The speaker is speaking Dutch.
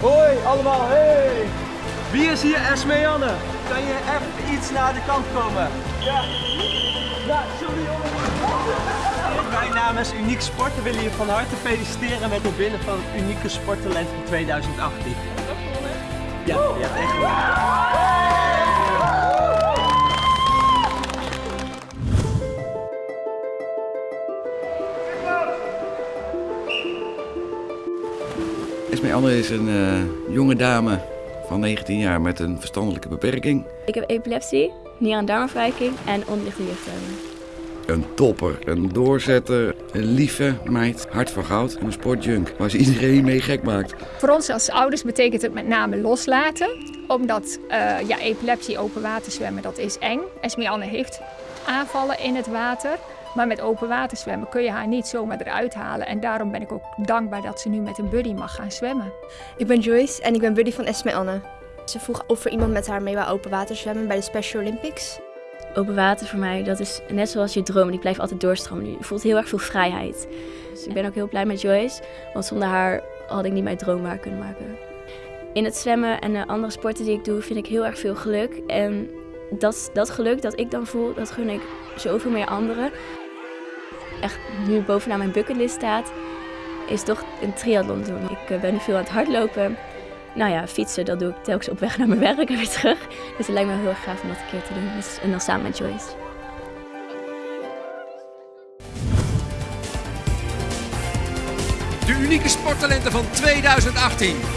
Hoi allemaal, hey! Wie is hier Esme Anne? Kan je even iets naar de kant komen? Ja. Ja, sorry jongen. Wij namens Uniek Sporten willen je van harte feliciteren met het winnen van het Unieke Sporttalent van 2018. Ja, je hebt echt gewonnen. Esme Anne is een eh, jonge dame van 19 jaar met een verstandelijke beperking. Ik heb epilepsie, nier- en darmafwijking en onderliggende. Een topper, een doorzetter, een lieve meid, hart van goud en een sportjunk waar ze iedereen mee gek maakt. Voor ons als ouders betekent het met name loslaten. Omdat eh, ja, epilepsie, open water zwemmen, dat is eng. Esme Anne heeft aanvallen in het water. Maar met open water zwemmen kun je haar niet zomaar eruit halen. En daarom ben ik ook dankbaar dat ze nu met een buddy mag gaan zwemmen. Ik ben Joyce en ik ben buddy van Esme Anne. Ze vroeg of er iemand met haar mee wou open water zwemmen bij de Special Olympics. Open water voor mij, dat is net zoals je droom. Die blijft altijd doorstromen. Je voelt heel erg veel vrijheid. Dus ik ben ook heel blij met Joyce. Want zonder haar had ik niet mijn droom waar kunnen maken. In het zwemmen en de andere sporten die ik doe, vind ik heel erg veel geluk. En dat, dat geluk dat ik dan voel, dat gun ik zoveel meer anderen. Echt nu bovenaan mijn bucketlist staat, is toch een triathlon doen. Ik eh, ben nu veel aan het hardlopen. Nou ja, fietsen, dat doe ik telkens op weg naar mijn werk en weer terug. Dus het lijkt me heel erg gaaf om dat een keer te doen. Dus, en dan samen met Joyce. De unieke sporttalenten van 2018.